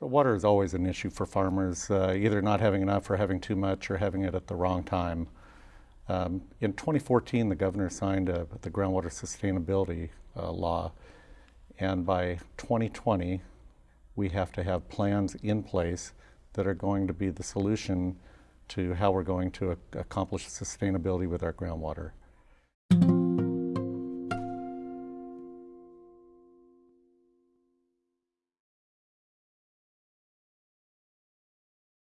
So water is always an issue for farmers, uh, either not having enough or having too much or having it at the wrong time. Um, in 2014, the governor signed a, the groundwater sustainability uh, law, and by 2020, we have to have plans in place that are going to be the solution to how we're going to accomplish sustainability with our groundwater.